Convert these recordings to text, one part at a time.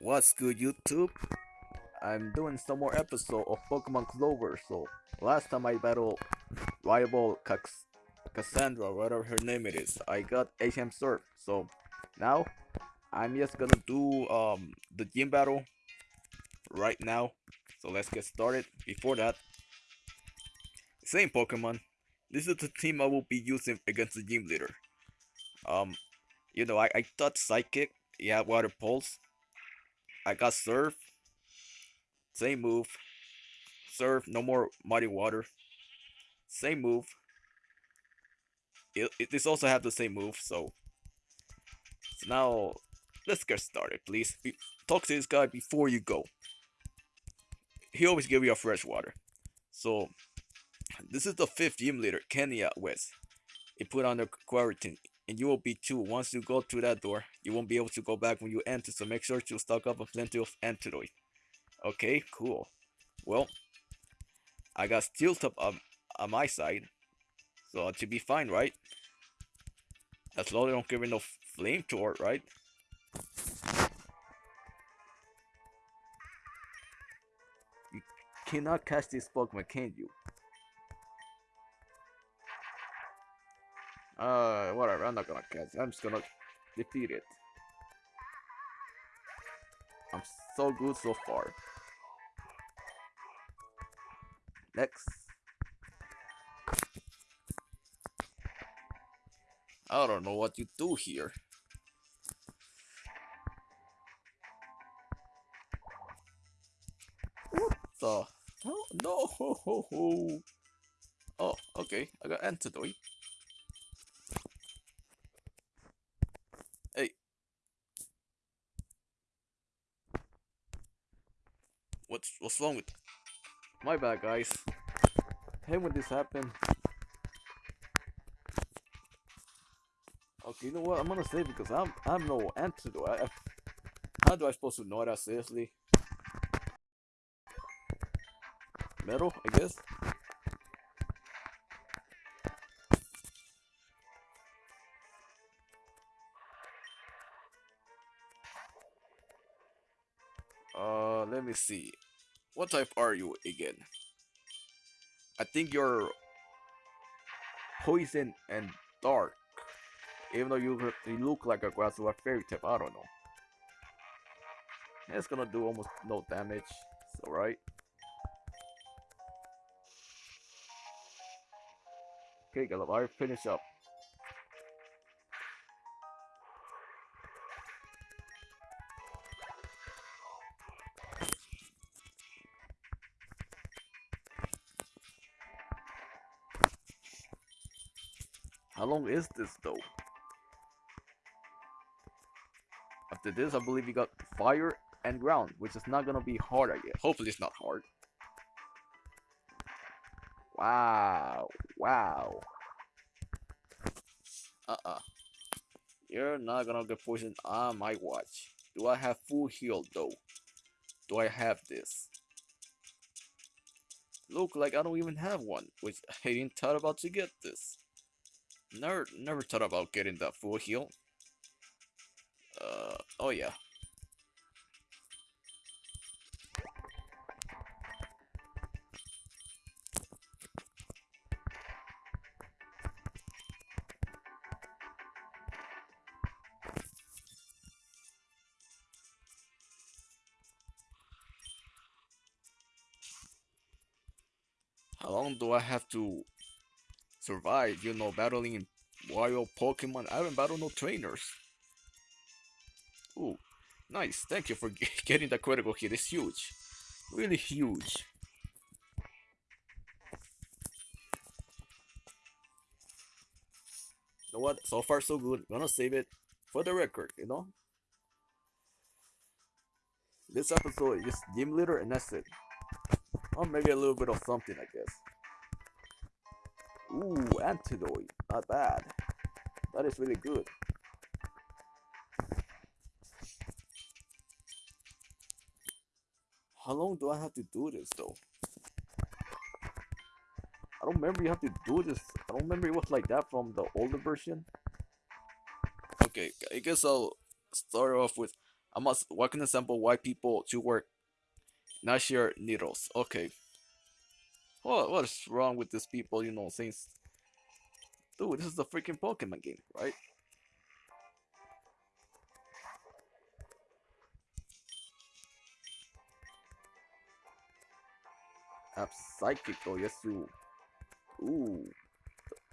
What's good, YouTube? I'm doing some more episode of Pokemon Clover. So last time I battled rival Cax- Cassandra, whatever her name it is, I got HM Surf. So now I'm just gonna do um the gym battle right now. So let's get started. Before that, same Pokemon. This is the team I will be using against the gym leader. Um, you know, I, I thought Psychic, yeah, Water Pulse. I got Surf, same move. Surf, no more Muddy Water. Same move. It, it, this also have the same move, so. So now, let's get started, please. Talk to this guy before you go. He always give you a fresh water. So, this is the fifth gym leader, Kenya West. He put on the quarantine, and you will be too. Once you go through that door, you won't be able to go back when you enter, so make sure to stock up on plenty of antidote. Okay, cool. Well, I got steel top on, on my side, so should be fine, right? As long as I don't give it no flame torch, right? You cannot catch this Pokemon, can you? Uh, whatever, I'm not gonna catch it. I'm just gonna defeat it. I'm so good so far. Next. I don't know what you do here. What the? Oh, no! Oh, okay. I got antidote. Hey. What's what's wrong with? My bad, guys. Hey, when this happened. Okay, you know what? I'm gonna say because I'm I'm no antidote. How do I supposed to know that seriously? Metal, I guess. Me see. What type are you again? I think you're poison and dark. Even though you look- like a grass or a fairy type, I don't know. It's gonna do almost no damage. It's alright. Okay, Gallup, I finish up. Is this though? After this, I believe you got fire and ground, which is not gonna be hard, I guess. Hopefully, it's not hard. Wow, wow. Uh-uh. You're not gonna get poisoned on my watch. Do I have full heal though? Do I have this? Look like I don't even have one, which I didn't thought about to get this. Never, never thought about getting that full heal. Uh, oh yeah. How long do I have to survive, you know, battling wild Pokemon? I haven't battled no trainers. Ooh, nice. Thank you for getting the critical hit. It's huge. Really huge. You know what? So far, so good. Gonna save it for the record, you know? This episode is just gym leader and that's it. Or maybe a little bit of something, I guess. Ooh, antidote. Not bad. That is really good. How long do I have to do this though? I don't remember you have to do this. I don't remember it was like that from the older version. Okay, I guess I'll start off with I must what can example why people to work not share needles. Okay. What what is wrong with these people, you know, since Dude, this is the freaking Pokemon game, right? Have oh yes you. Ooh.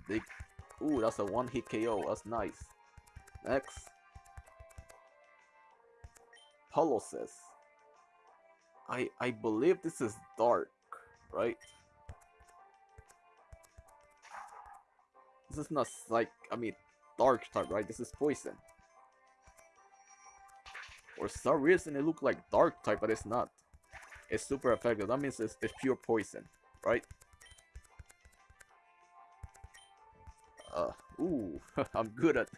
Big Ooh, that's a one hit KO, that's nice. Next. Polosis. I I believe this is dark, right? This is not like I mean dark type, right? This is poison. For some reason it looked like dark type, but it's not. It's super effective. That means it's, it's pure poison, right? Uh, ooh, I'm good at.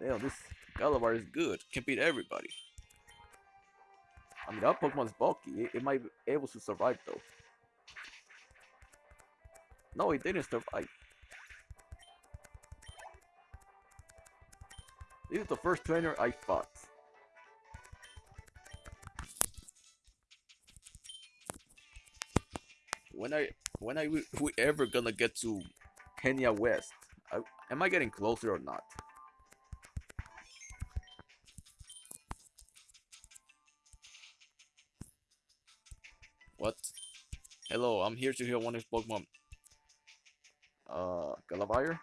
Damn, this Galavar is good. Can beat everybody. I mean, that Pokemon's bulky. It, it might be able to survive though. No, it didn't survive. This is the first trainer I fought. When I when I we, we ever gonna get to Kenya West? I, am I getting closer or not? What? Hello, I'm here to hear one of Pokemon. Uh, Galavire?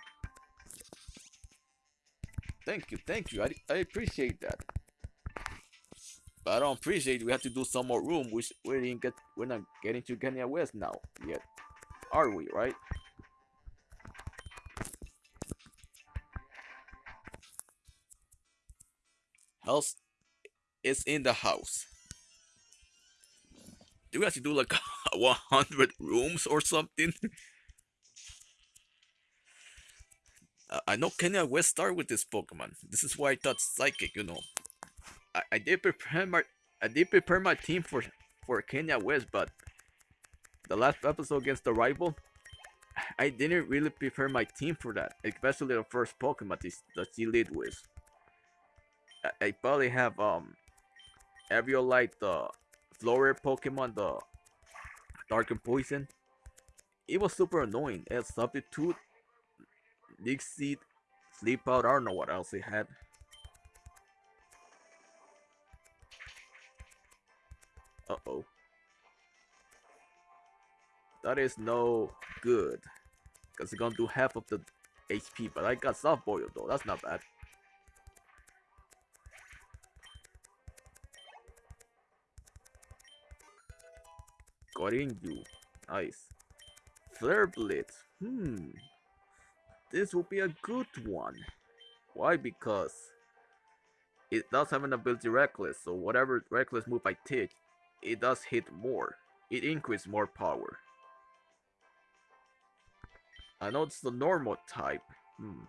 Thank you, thank you. I, I appreciate that. But I don't appreciate we have to do some more room. We we didn't get we're not getting to Kenya West now yet, are we? Right? House is in the house. Do we have to do like 100 rooms or something? I know Kenya West start with this Pokemon. This is why I thought Psychic, you know. I, I did prepare my I did prepare my team for for Kenya West, but the last episode against the rival, I didn't really prepare my team for that, especially the first Pokemon that she lead with. I, I probably have um Eviolite, the Flower Pokemon, the Dark and Poison. It was super annoying. It Substitute Leech Seed, Sleep Out, I don't know what else he had. Uh-oh. That is no good. Because it's gonna do half of the HP, but I got soft boil though, that's not bad. Got in you. Nice. Flare Blitz. Hmm. This will be a good one. Why? Because it does have an ability Reckless, so whatever Reckless move I take, it does hit more. It increases more power. I know it's the normal type. Hmm.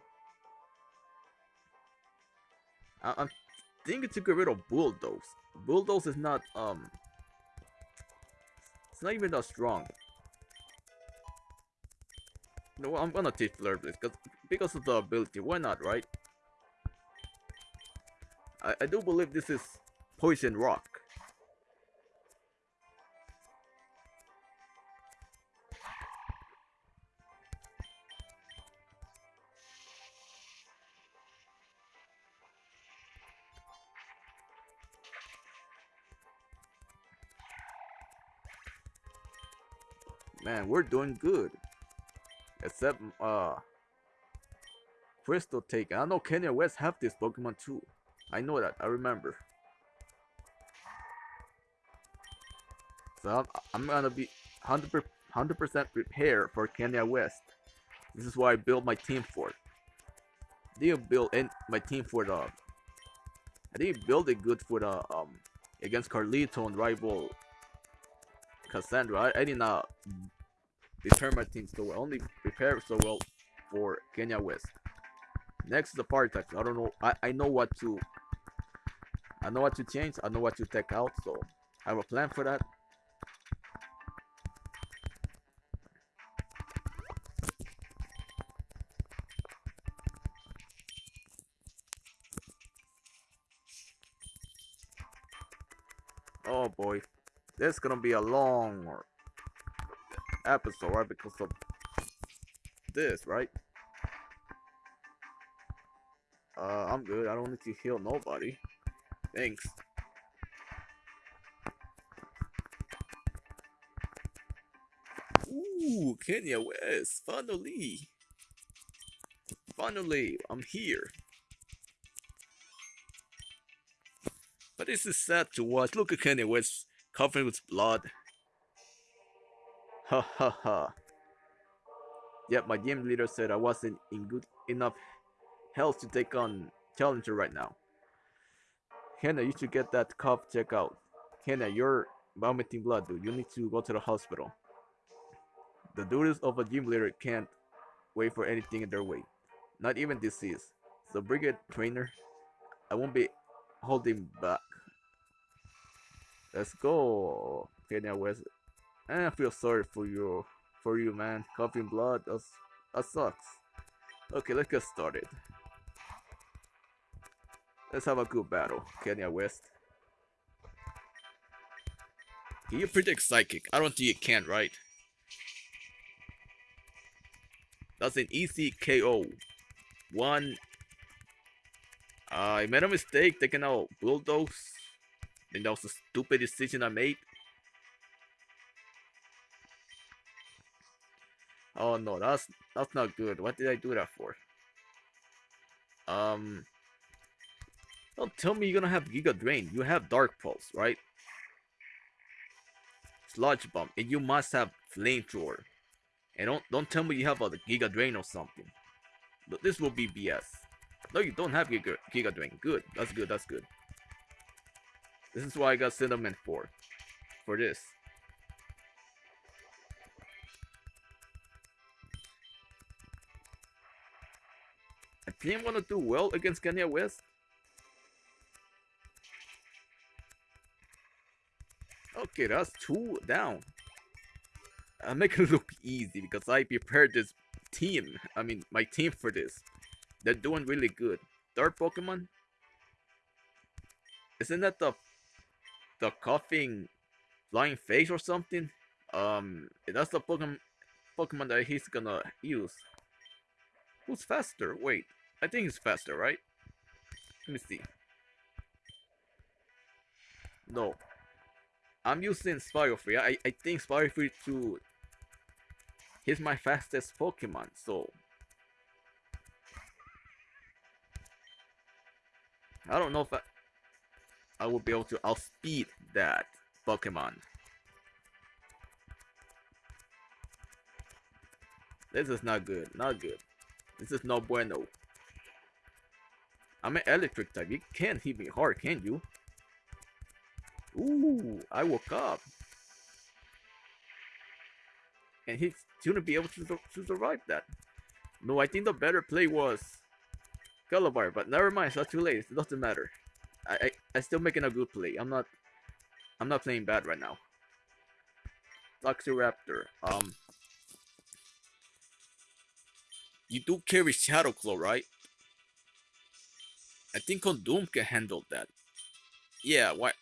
I I'm thinking to get rid of Bulldoze. Bulldoze is not, um... It's not even that strong. No, I'm gonna take Flare Blitz because because of the ability. Why not, right? I, I do believe this is Poison Rock. Man, we're doing good. Except, uh, Crystal Take. I know Kenya West have this Pokemon too. I know that. I remember. So I'm, I'm gonna be 100 100% prepared for Kenya West. This is why I built my team for. I didn't build in my team for the. I didn't build it good for the um against Carlito and rival Cassandra. I, I did not prepare my team so well. Only prepare so well for Kenya West. Next is the fire types. I don't know. I, I know what to. I know what to change. I know what to take out. So I have a plan for that. Oh boy. This is gonna be a long episode, right? Because of this, right? Uh, I'm good. I don't need to heal nobody. Thanks. Ooh, Kenya West, finally. Finally, I'm here. But this is sad to watch. Look at Kenya West covered with blood. Ha ha ha. Yep, my gym leader said I wasn't in good enough health to take on Challenger right now. Hannah, you should get that cough checked out. Hannah, you're vomiting blood, dude. You need to go to the hospital. The duties of a gym leader can't wait for anything in their way, not even disease. So, brigade trainer, I won't be holding back. Let's go, Kenya West. And I feel sorry for you, for you, man. Coughing blood, that's, that sucks. Okay, let's get started. Let's have a good battle, Kenya West. Can you predict psychic? I don't think you can, right? That's an easy KO. One. I made a mistake taking out Bulldoze. And that was a stupid decision I made. Oh no, that's that's not good. What did I do that for? Um Don't tell me you're gonna have Giga Drain. You have Dark Pulse, right? Sludge Bomb, and you must have Flamethrower. And don't don't tell me you have a Giga Drain or something. But this will be BS. No, you don't have Giga, Giga Drain. Good. That's good. That's good. This is why I got Cinnamon for. For this. I'm gonna do well against Kenya West. Okay, that's two down. I make it look easy because I prepared this team. I mean, my team for this. They're doing really good. Third Pokemon? Isn't that the the coughing flying face or something? Um, that's the Pokemon Pokemon that he's gonna use. Who's faster? Wait, I think it's faster, right? Let me see. No. I'm using Spirofree. I, I think Spirofree 2 He's my fastest Pokemon, so... I don't know if I, I will be able to outspeed that Pokemon. This is not good, not good. This is no bueno. I'm an electric type. You can't hit me hard, can you? Ooh, I woke up. And he's shouldn't be able to, to survive that. No, I think the better play was Calabar, but never mind, it's not too late, it doesn't matter. I, I, I'm still making a good play. I'm not I'm not playing bad right now. Toxiraptor, um You do carry Shadow Claw, right? I think Doom can handle that. Yeah, why?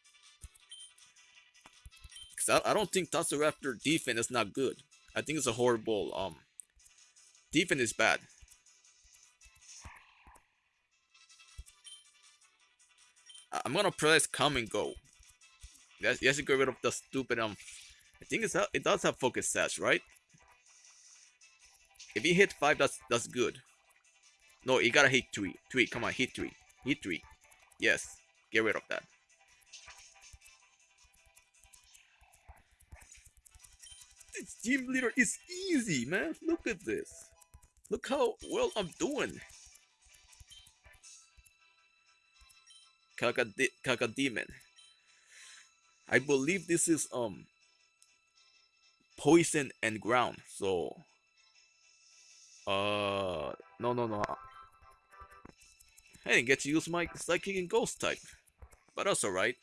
Cause I, I don't think Toxiraptor defense is not good. I think it's a horrible um defense is bad. I'm gonna press come and go. Yes, yes, get rid of the stupid um. I think it's it does have focus sash, right? If you hit five, that's that's good. No, you gotta hit three. Three, come on, hit three. Hit three. Yes, get rid of that. This team leader is easy, man. Look at this. Look how well I'm doing. Cacodemon. I believe this is um poison and ground. So uh no no no. I didn't get to use my Psychic and Ghost type, but that's alright.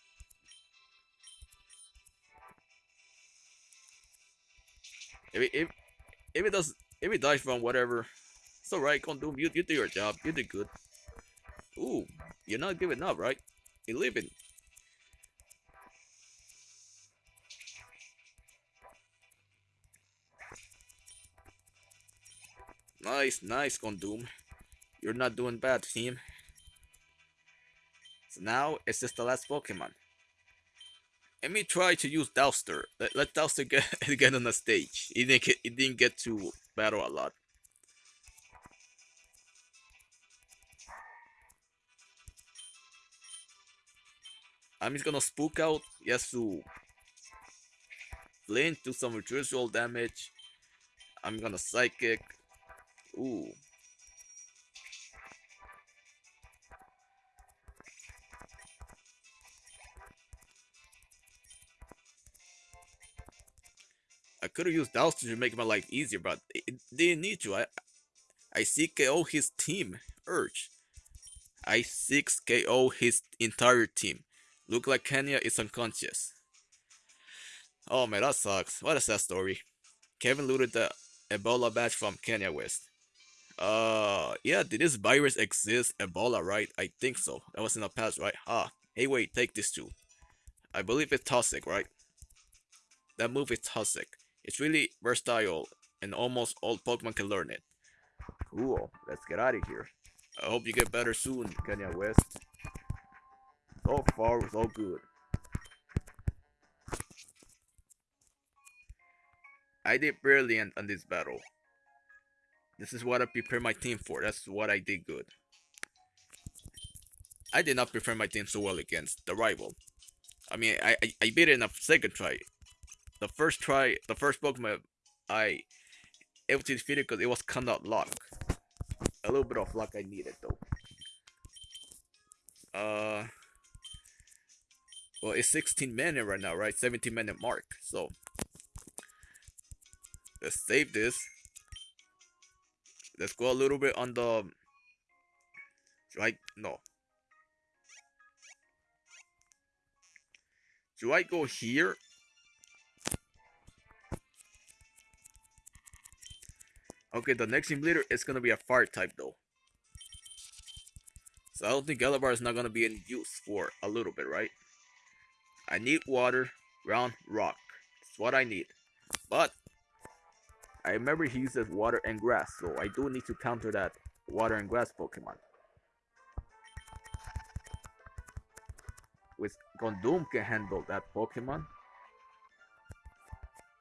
If it, if, if it does, if it dies from whatever, it's alright, Condom, you, you do your job, you did good. Ooh, you're not giving up, right? You're leaving. Nice, nice, Condom. You're not doing bad, team. So now, it's just the last Pokemon. Let me try to use Dowster. Let, let Dowster get, get on the stage. He didn't get, he didn't get to battle a lot. I'm just gonna spook out Yasu. Flint, do some visual damage. I'm gonna psychic. Ooh. Could have used Dowster to make my life easier, but it didn't need to. I I CKO his team, Urge. I 6 KO his entire team. Look like Kenya is unconscious. Oh man, that sucks. What a sad story. Kevin looted the Ebola badge from Kenya West. Uh, yeah, did this virus exist? Ebola, right? I think so. That was in the past, right? Ah, hey wait, take this too. I believe it's toxic, right? That move is toxic. It's really versatile, and almost all Pokemon can learn it. Cool, let's get out of here. I hope you get better soon, Kenya West. So far, so good. I did brilliant on this battle. This is what I prepared my team for. That's what I did good. I did not prepare my team so well against the rival. I mean, I, I, I beat it in a second try. The first try, the first Pokemon I able to defeat it because it was kind of luck. A little bit of luck I needed though. Uh, well, it's 16 minute right now, right? 17 minute mark. So let's save this. Let's go a little bit on the right. No. Do I go here? Okay, the next team leader is gonna be a fire type though. So I don't think Galabar is not gonna be in use for a little bit, right? I need water, ground, rock. That's what I need. But I remember he uses water and grass, so I do need to counter that water and grass Pokemon. With Gondoom can handle that Pokemon.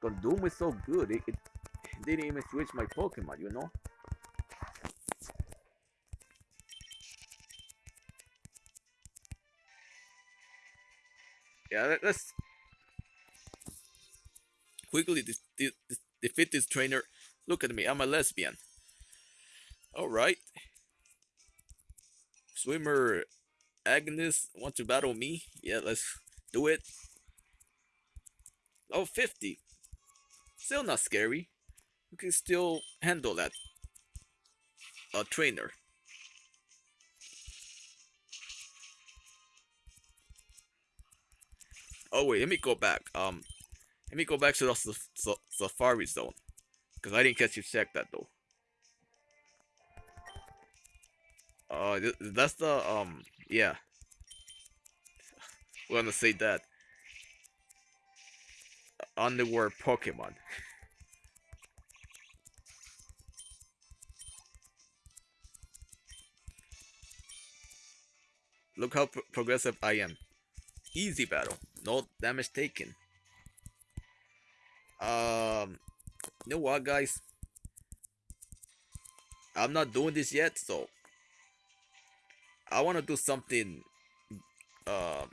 Gondoom is so good, it, it didn't even switch my Pokemon, you know? Yeah, let's quickly defeat this trainer. Look at me, I'm a lesbian. Alright. Swimmer Agnes want to battle me? Yeah, let's do it. Oh, 50. Still not scary. You can still handle that. A trainer. Oh wait, let me go back. Um, let me go back to the Safari Zone. Because I didn't catch you check that though. Uh, th that's the, um, yeah. We're gonna say that. Underworld Pokemon. Look how progressive I am. Easy battle. No damage taken. Um, you know what, guys? I'm not doing this yet, so I want to do something uh,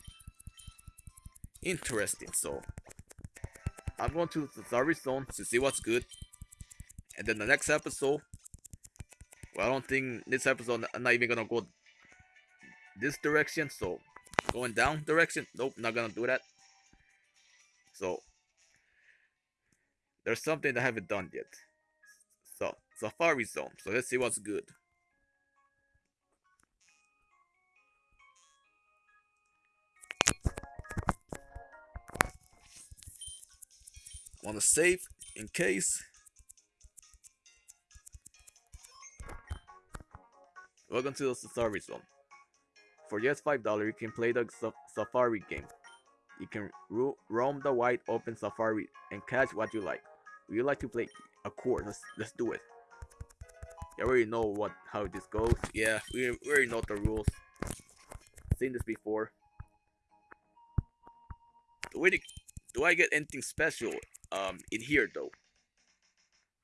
interesting. So I'm going to the Sorry Zone to see what's good, and then the next episode. Well, I don't think this episode I'm not even gonna go this direction. So Going down direction? Nope, not gonna do that. So there's something I haven't done yet. So Safari Zone. So let's see what's good. Want to save in case. Welcome to the Safari Zone. For just $5, you can play the Safari game. You can ro roam the wide open Safari and catch what you like. Would you like to play? Of course, let's, let's do it. You already know what how this goes. Yeah, we, we already know the rules. Seen this before. Do, we, do I get anything special um in here though?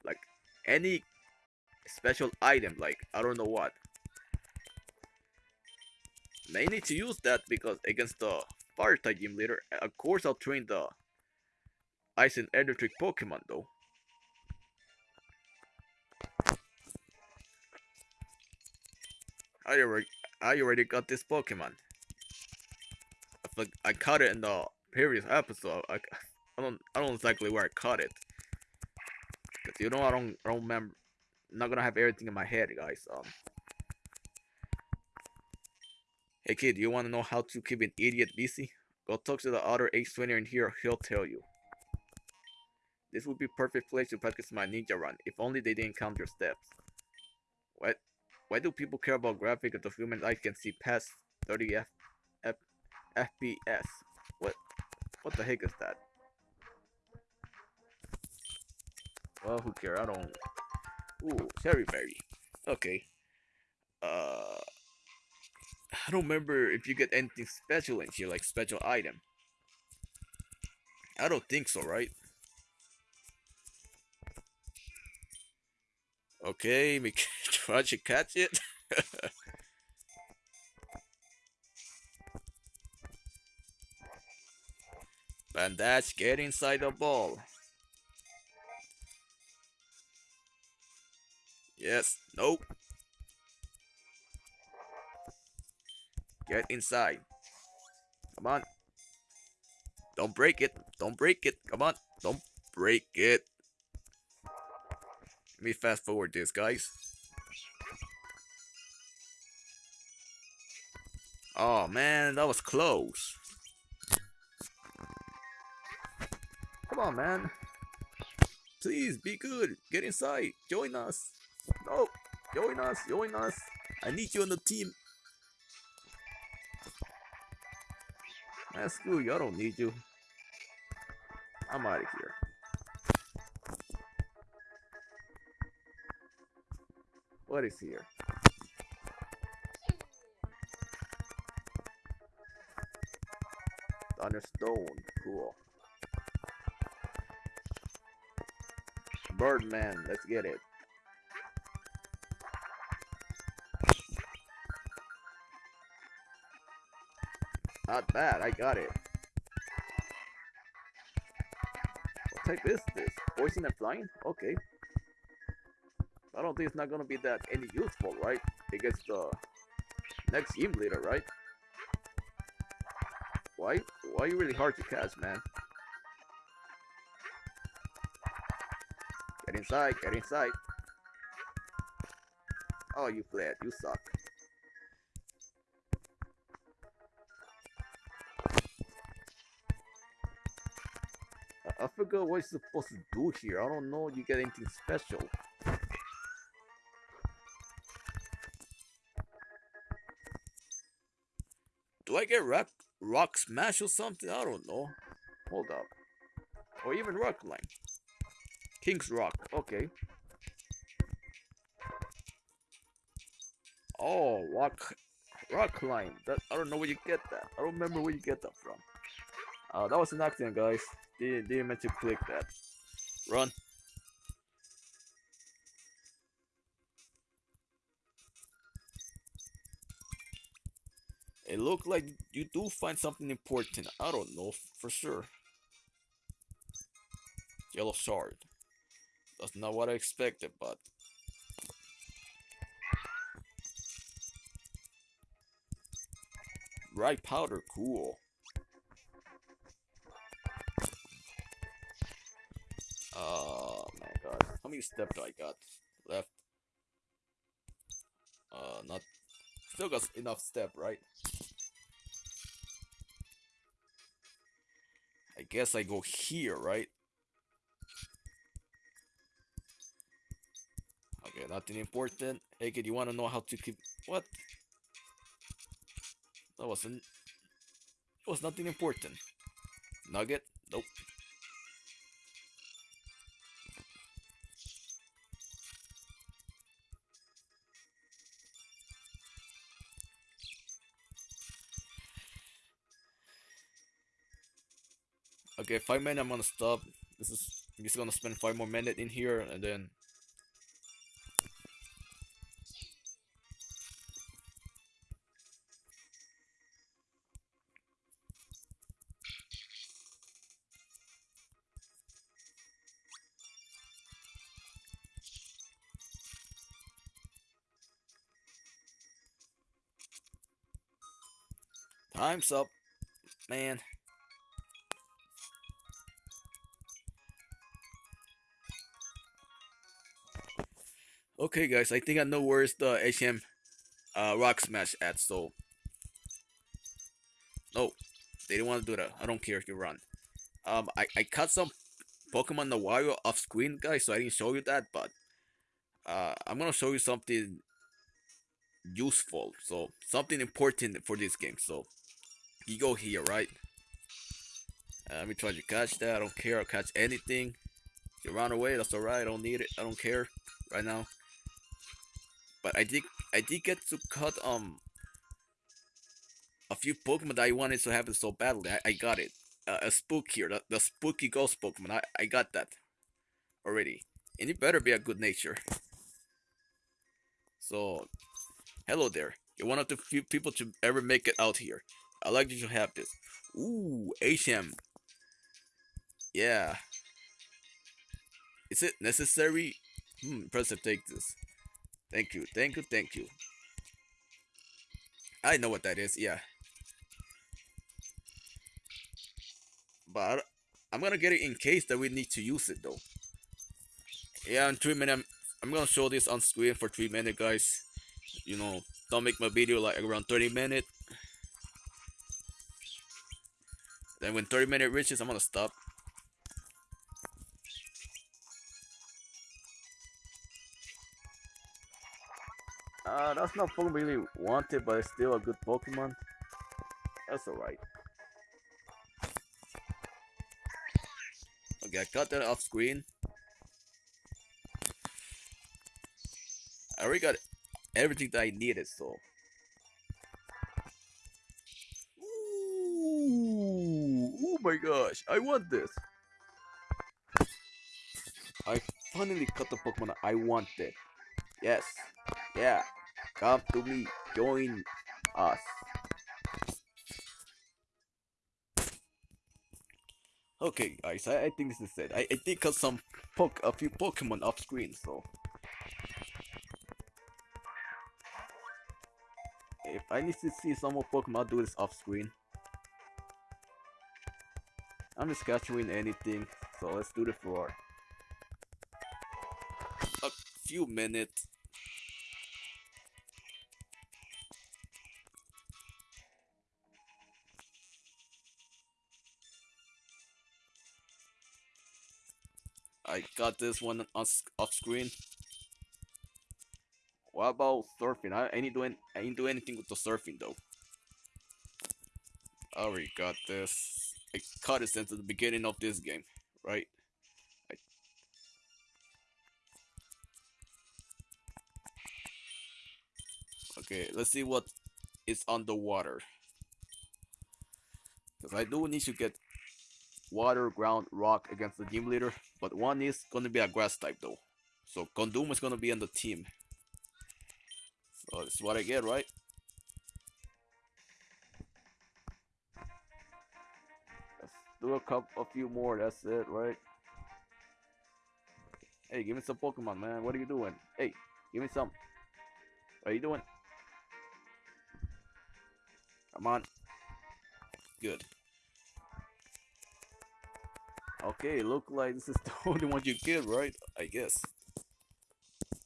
Like any special item, like I don't know what. May need to use that because against the fire type gym leader, of course I'll train the ice and electric Pokemon though. I already, I already got this Pokemon. I, I caught it in the previous episode. I, I don't, I don't exactly where I caught it. Cause you know I don't, I don't remember. I'm not gonna have everything in my head, guys. Um. Hey kid, you wanna know how to keep an idiot busy? Go talk to the other H20 in here. He'll tell you. This would be perfect place to practice my ninja run. If only they didn't count your steps. What? Why do people care about graphics if the human eye can see past 30 F, F, FPS? What? What the heck is that? Well, who cares? I don't. Ooh, cherry berry. Okay. Uh, I don't remember if you get anything special in here, like special item. I don't think so, right? Okay, we try to catch it. Bandage, get inside the ball. Yes, nope. Get inside. Come on. Don't break it. Don't break it. Come on. Don't break it. Let me fast forward this, guys. Oh man, that was close. Come on, man. Please be good. Get inside. Join us. No. Join us. Join us. I need you on the team. Man, screw. I don't need you. I'm out of here. What is here? Thunderstone. Cool. Birdman. Let's get it. Not bad, I got it. What type is this? Poison and flying? Okay. I don't think it's not gonna be that any useful, right? Against the next team leader, right? Why? Why are you really hard to catch, man? Get inside, get inside. Oh, you fled. You suck. I, forgot what you're supposed to do here. I don't know you get anything special. Do I get rock, rock smash or something? I don't know. Hold up. Or even rock line. King's rock. Okay. Oh, rock, rock climb. That I don't know where you get that. I don't remember where you get that from. Uh, that was an accident, guys. Didn't, didn't meant to click that. Run. It looked like you do find something important. I don't know for sure. Yellow shard. That's not what I expected, but Bright powder, cool. How many steps I got left? Uh, not. Still got enough step, right? I guess I go here, right? Okay, nothing important. Hey kid, you wanna know how to keep what? That wasn't it was nothing important. Nugget? Nope. Okay, five minutes. I'm gonna stop. This is I'm just gonna spend five more minutes in here, and then. Time's up, man. Okay, guys, I think I know where's the HM uh, Rock Smash at, so... No, they didn't want to do that. I don't care if you run. Um, I, I cut some Pokemon the wild off screen, guys, so I didn't show you that, but... Uh, I'm gonna show you something useful, so something important for this game, so... You go here, right? Uh, let me try to catch that. I don't care. I'll catch anything. You run away, that's alright. I don't need it. I don't care right now. But I did I did get to cut um a few Pokemon that I wanted to have it so badly. I, I got it. Uh, a spook here, the, the spooky ghost Pokemon. I, I got that already. And it better be a good nature. So, hello there. You're one of the few people to ever make it out here. I like that you have this. Ooh, HM. Yeah. Is it necessary? Hmm, press to take this. Thank you, thank you, thank you. I know what that is, yeah. But I'm gonna get it in case that we need to use it though. Yeah, in 3 minutes, I'm, I'm gonna show this on screen for 3 minutes, guys. You know, don't make my video like around 30 minutes. Then when 30 minute reaches, I'm gonna stop. Uh, that's not Pokemon really wanted, but it's still a good Pokemon. That's alright. Okay, I got that off screen. I already got everything that I needed, so. Ooh, oh my gosh, I want this. I finally got the Pokemon I wanted. Yes, yeah. Come to me. Join us. Okay, guys, I, I think this is it. I, I did cut some poke a few Pokemon off screen, so if I need to see some more Pokemon, I'll do this off screen. I'm just capturing anything, so let's do the floor. a few minutes. I got this one on off screen. What about surfing? I ain't doing I ain't doing anything with the surfing though. I already got this. I cut it since the beginning of this game, right? I... Okay, let's see what is underwater. Because I do need to get water, ground, rock against the team leader, but one is gonna be a grass type though. So Condom is gonna be on the team. So this is what I get, right? Let's do a couple, a few more. That's it, right? Hey, give me some Pokemon, man. What are you doing? Hey, give me some. What are you doing? Come on. Good. Okay, look like this is the only one you get, right? I guess.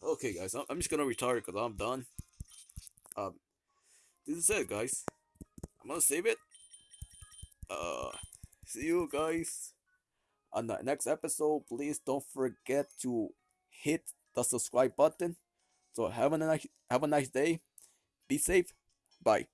Okay, guys, I'm just gonna retire because I'm done. Um, this is it, guys. I'm gonna save it. Uh, see you guys on the next episode. Please don't forget to hit the subscribe button. So have a nice have a nice day. Be safe. Bye.